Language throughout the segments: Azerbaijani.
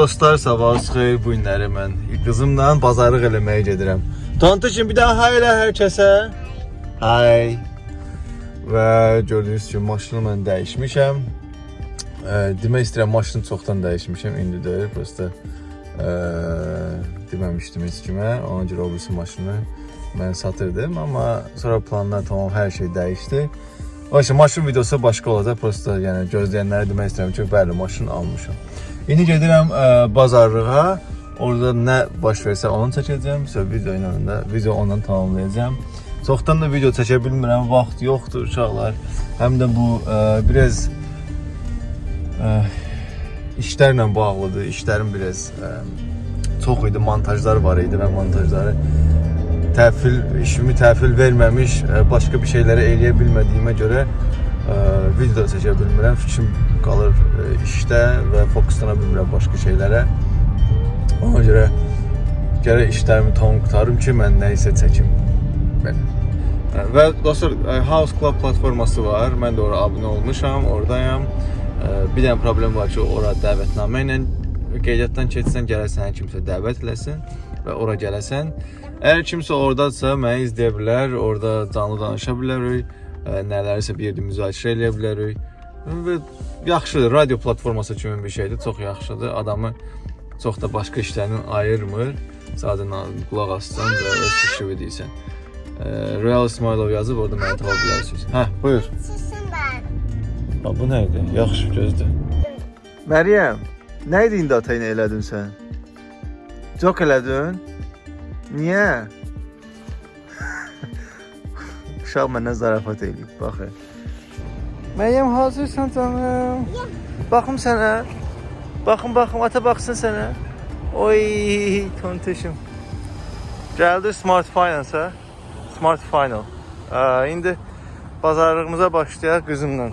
Dostlar, sabahınız xeyir. Bu günləri mən qızımla bazarlıq eləməyə gedirəm. Tanıtışın bir daha hay elə hər kəsə. Hay. Və gördüyünüz kimi maşını mən dəyişmişəm. E, demək istəyirəm maşını çoxdan dəyişmişəm. İndi deyil, prosta e, deməmişdim heç kimə. Ona görə o birisi maşını mən satırdım, amma sonra planlar tamam hər şey dəyişdi. O işte maşın videosu başqa olacaq. Prosta yəni gözləyənlərə demək istəyirəm ki, bəli, maşın almışam. İndi gedirəm ə, bazarlığa. Orada nə baş versə onu çəkəcəm. Sonra video ilə də video onunla tamamlayacağam. Çoxdan da video çəkə bilmirəm, vaxt yoxdur uşaqlar. Həm də bu ə, biraz ə, işlərlə bağlıdır. İşlərim biraz ə, çox idi, montajlar var idi və montajları təhvil işimi təhvil verməmiş ə, başqa bir şeyləri eləyə bilmədiyimə görə ə, video çəkə bilmirəm. Fikrim qalır ə, işdə və fokuslana bilmirəm başqa şeylərə. Ona görə gərək işlərimi tamam qutarım ki, mən nə isə çəkim. Belə. Və dostlar, ə, House Club platforması var. Mən də ora abunə olmuşam, oradayam. Ə, Bir dənə problem var ki, ora dəvətnamə ilə qeydiyyatdan keçsən, gərək səni kimsə dəvət eləsin və ora gələsən. Əgər kimsə ordadsa, məni izləyə bilər, orada canlı danışa bilərik, ə, nələrisə bir yerdə müzakirə eləyə bilərik. Və yaxşıdır, radio platforması kimi bir şeydir, çox yaxşıdır. Adamı çox da başqa işlərdən ayırmır. Sadəcə qulaq assan və öz fikrini deyirsən. Ə, Real İsmailov yazıb orada məni tapa bilərsiniz. Hə, buyur. Susun ben. Ha, bu nə idi? Yaxşı gözdür. Məryəm, nə idi indi ata ilə elədin sən? Çox elədin? Niyə? Uşaq məndən zarafat eləyib, baxın. Məryəm hazırsan canım? Baxım sənə. Baxın, baxım, ata baxsın sənə. Oy, tontuşum. Gəldi Smart Finance, hə? Smart Final. Ə, indi bazarlığımıza başlayaq qızımla.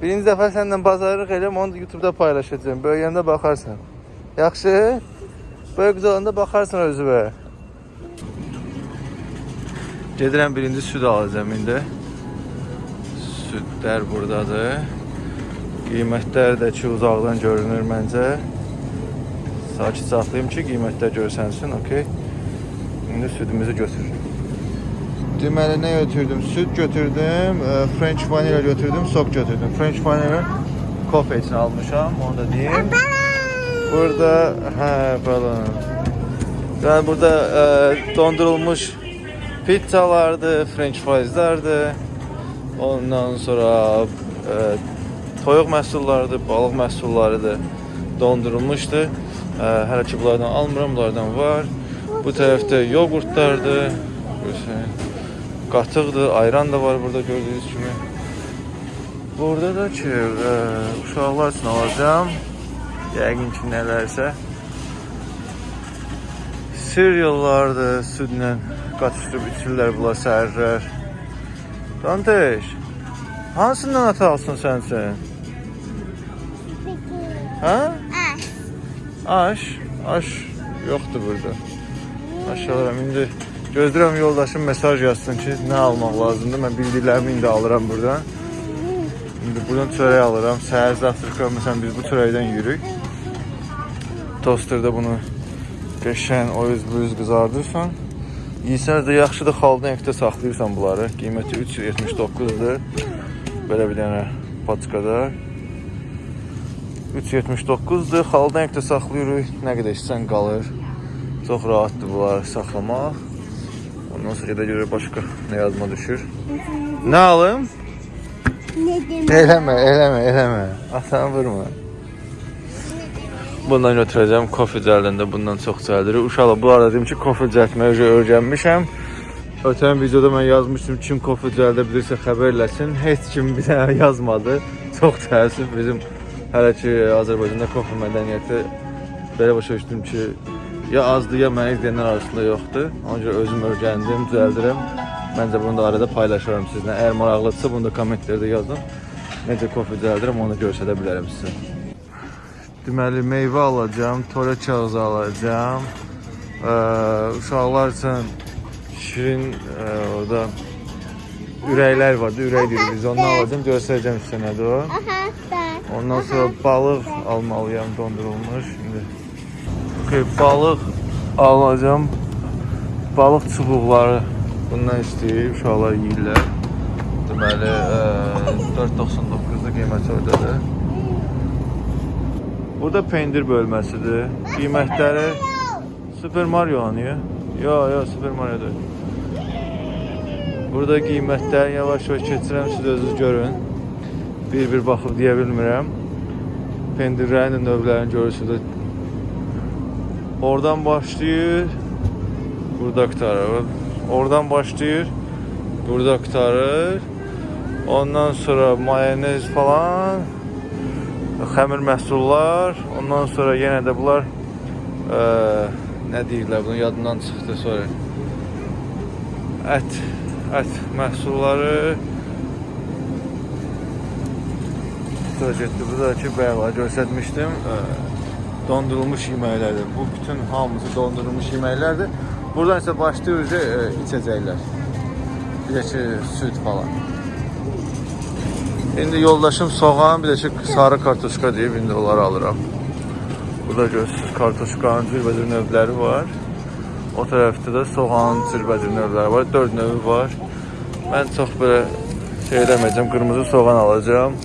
Birinci dəfə səndən bazarlıq eləm, onu da YouTube-da paylaşacağam. Böyüyəndə baxarsan. Yaxşı? Böyük olanda baxarsan özünə. Gedirəm birinci süd alacağam indi. Südlər burdadır. Qiymətlər də ki uzaqdan görünür məncə. Sakit saxlayım ki, qiymətlər görsənsin, okey. İndi südümüzü götürürük. Deməli nə götürdüm? Süd götürdüm, e, French vanilla götürdüm, sok götürdüm. French vanilla kofe için almışam, onu da diyeyim. Burada hə balon. Yəni burada e, dondurulmuş pizzalardı, French frieslərdi. Ondan sonra e, toyuq məhsullarıdır, balıq məhsullarıdır. Dondurulmuşdu. E, hələ ki bunlardan almıram, bunlardan var. Bu tərəfdə yoğurtlardır. Qatıqdır, ayran da var burada gördüyünüz kimi. Burada da ki, e, uşaqlar üçün alacağam. Yəqin ki, nələrsə. Cereallardır, südlə qatışdırıb içirlər bunlar səhərlər. Danteş, hansından ata alsın sən üçün? Hə? Aş. Aş, aş yoxdur burada. Aş alıram indi. Gözləyirəm yoldaşım mesaj yazsın ki, nə almaq lazımdır. Mən bildiklərimi indi alıram buradan. İndi buradan çörək alıram. Səhər zavtraka məsələn biz bu çörəkdən yürük. Tosterdə bunu qəşəng o yüz bu yüz qızardırsan. Yeyirsən də yaxşıdır xaldan ekdə saxlayırsan bunları. Qiyməti 379-dur. Belə bir dənə paçkada. 379-dur. Xaldan ekdə saxlayırıq. Nə qədər içsən qalır. Çox rahatdır bunları saxlamaq. Ondan sonra da görə başqa nə yazma düşür. Nə alım? Eləmə, eləmə, eləmə. Atanı vurma. Bundan götürəcəm kofe cəldində bundan çox cəldir. Uşaqlar bu arada deyim ki, kofe cəltməyi öyrə- öyrənmişəm. Ötən videoda mən yazmışdım kim kofe cəldə bilirsə xəbər eləsin. Heç kim bir dənə yazmadı. Çox təəssüf bizim hələ ki Azərbaycanda kofe mədəniyyəti belə başa düşdüm ki, ya azdır ya məni izləyənlər arasında yoxdur. Ona görə özüm öyrəndim, düzəldirəm. Məncə bunu da arada paylaşaram sizinlə. Əgər maraqlıdırsa bunu da kommentlərdə yazın. Necə kofe düzəldirəm onu göstərə bilərəm sizə. Deməli meyvə alacağam, tolə kağızı alacağam. Ə, uşaqlar üçün şirin ə, orada ürəklər vardı, ürək deyirik biz. Onu alacağam, göstərəcəm sizə nədir o. Ondan sonra balıq almalıyam dondurulmuş. Şimdi okay, balıq alacağım. Balıq çubuqları bundan istəyir, uşaqlar yeyirlər. Deməli, e, 4.99-da qiyməti oradadır. Burada pendir bölməsidir. Qiymətləri Super Mario oynayır. Yo, yo, Super Mario deyil. Burada qiymətləri yavaş-yavaş keçirəm, siz özünüz görün. Bir-bir baxıb deyə bilmirəm. Pendirlərin də növlərini görürsünüz. Oradan başlayır. Burada qurtarır. Oradan başlayır. Burada qurtarır. Ondan sonra mayonez falan, xəmir məhsullar, ondan sonra yenə də bunlar ə, nə deyirlər, bunu yadımdan çıxdı sonra. Ət, ət məhsulları Sonra getdi, burada ki, bəyağı göstərmişdim. Ə, dondurulmuş yeməklərdir. Bu bütün hamısı dondurulmuş yeməklərdir. Buradan isə başlayır ə, içəcəklər. Bir də ki, süd falan. İndi yoldaşım soğan, bir də ki, sarı kartoşka deyib, indi onları alıram. Burada görürsünüz, kartoşkanın cürbəcür növləri var. O tərəfdə də soğanın cürbəcür növləri var. 4 növü var. Mən çox belə şey eləməyəcəm, qırmızı soğan alacağım.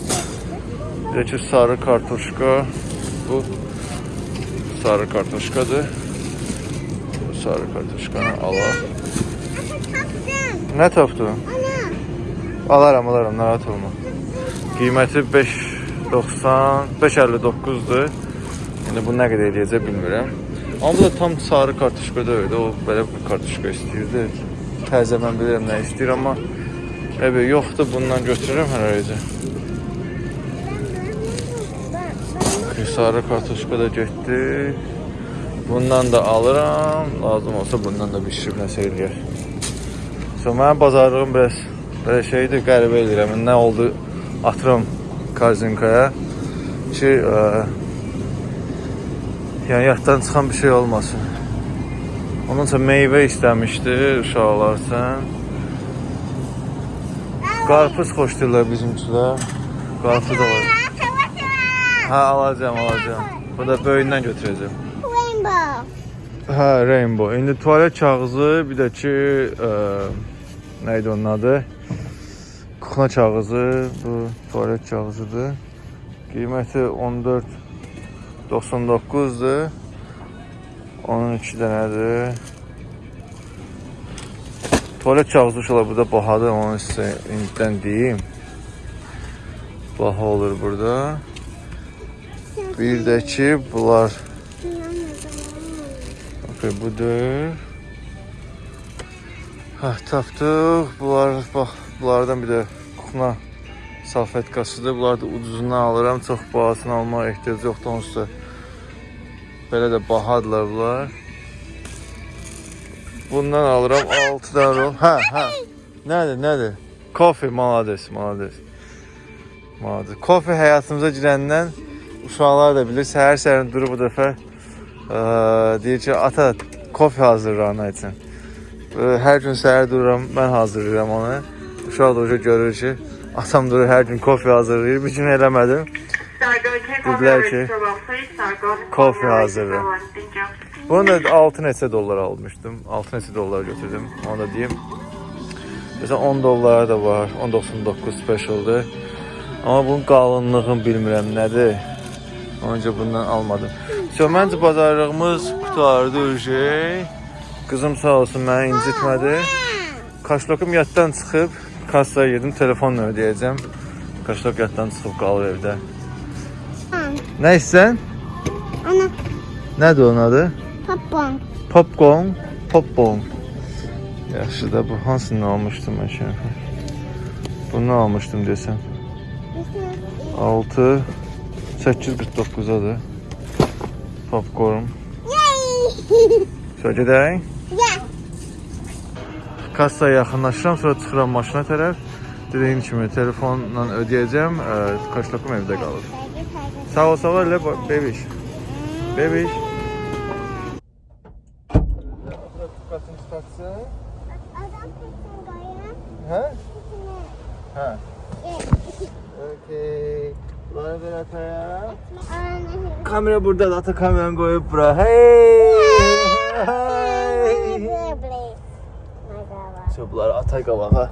Bir də ki, sarı kartoşka. Bu sarı kartoşkadır. Bu sarı kartoşkanı alaq. Nə tapdın? Alaram, alaram, narahat olma. Qiyməti 5.90, 5.59-dur. İndi bu nə qədər eləyəcək bilmirəm. Amma bu da tam sarı kartuşka deyildi. O belə bir kartuşka istəyirdi. Təzə mən bilirəm nə istəyir, amma Əbə yoxdur, bundan götürürəm hər ayıcı. Sarı kartuşka da getdi. Bundan da alıram. Lazım olsa bundan da bişirib nəsə eləyər. So, mənim bazarlığım biraz belə şeydir, qəribə edirəm. Nə oldu? Atıram korzinkaya ki, ə, yəni yaddan çıxan bir şey olmasın. Ondan sonra meyvə istəmişdi uşaqlar sən. Qarpız xoşlayırlar bizimkilər. Qarpız alacağım. Hə, alacağım, alacağım. Bu da böyündən götürəcəm. Rainbow. Hə, Rainbow. İndi tualet kağızı, bir də ki, ə, nə idi onun adı? Kuxna kağızı, bu tualet kağızıdır. Qiyməti 14.99-dur. Onun 2 dənədir. Tualet kağızı uşaqlar burada bahadır, onu sizə indidən deyim. Baha olur burada. Bir də ki, bunlar Okay, budur. Hə, tapdıq. Bunlar bax, bunlardan bir də kuxna salfetkasıdır. Bunlar da ucuzundan alıram. Çox bahasını almağa ehtiyac yoxdur onsuz da. Belə də bahadırlar bunlar. Bundan alıram 6 dənə rol. Hə, hə. Nədir, nədir? Kofe, malades, malades. Malades. Kofe həyatımıza girəndən uşaqlar da bilir, səhər-səhər durub bu dəfə ə, deyir ki, ata kofe hazırla ana üçün. Ə, Hər gün səhər dururam, mən hazırlayıram onu. Uşaq da oca görür ki, atam durur hər gün kofe hazırlayır. Bir gün eləmədim. Dediler ki kofe hazırla. Bunu da 6 neçə dollar almışdım. 6 neçə dollar götürdüm. Onu da deyim. Mesela 10 dollara da var. 10.99 specialdır. Amma bunun qalınlığını bilmirəm nədir. Onca bundan almadım. So, məncə bazarlığımız qutardı şey. Qızım sağ olsun məni incitmədi. Kaşlokum yaddan çıxıb kassaya gedim, telefonla ödəyəcəm. Kaşlok yaddan çıxıb qalır evdə. Nə istəsən? Ana. Nədir onun adı? Popcorn. Popcorn, popcorn. Yaxşı da bu hansını almışdım mən şimdi? Bunu almışdım desem. 6 849-adır. Popcorn. Yay. Şöyle gedək. Ya. Kassaya yaxınlaşıram, sonra çıxıram maşına tərəf. Dediyim kimi telefonla ödəyəcəm, ə, kaşlokum evdə qalır. Sağ ol, sağ ol, elə bebiş. Bebiş. Adam kesin koyun. Hə? Kesin. Hə. Ye. Okay. Bunları ver ataya. Anne. Kamera burada, ata kameranı koyup bura. Hey! Hey! İşte bunlar atay qabağa.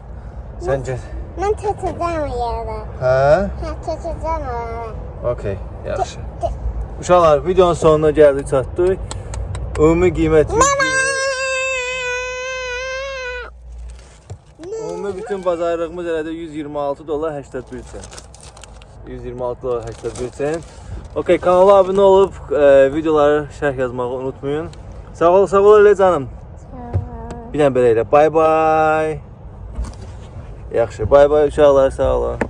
Səncə? Mən tutacağım yerdə. Hə? Hə, tutacağım onu. Okey, yaxşı. Uşaqlar, videonun sonuna gəldik, çatdıq. Ümumi qiymət Ümumi bütün bazarlığımız elədə 126 dollar 81 sent. 126 dollar 81 sent. Okey, kanala abunə olub e, videoları şərh yazmağı unutmayın. Sağ ol, sağ ol elə canım. Bir dənə belə elə. Bye bye. Yaxşı, bye bye uşaqlar, sağ olun.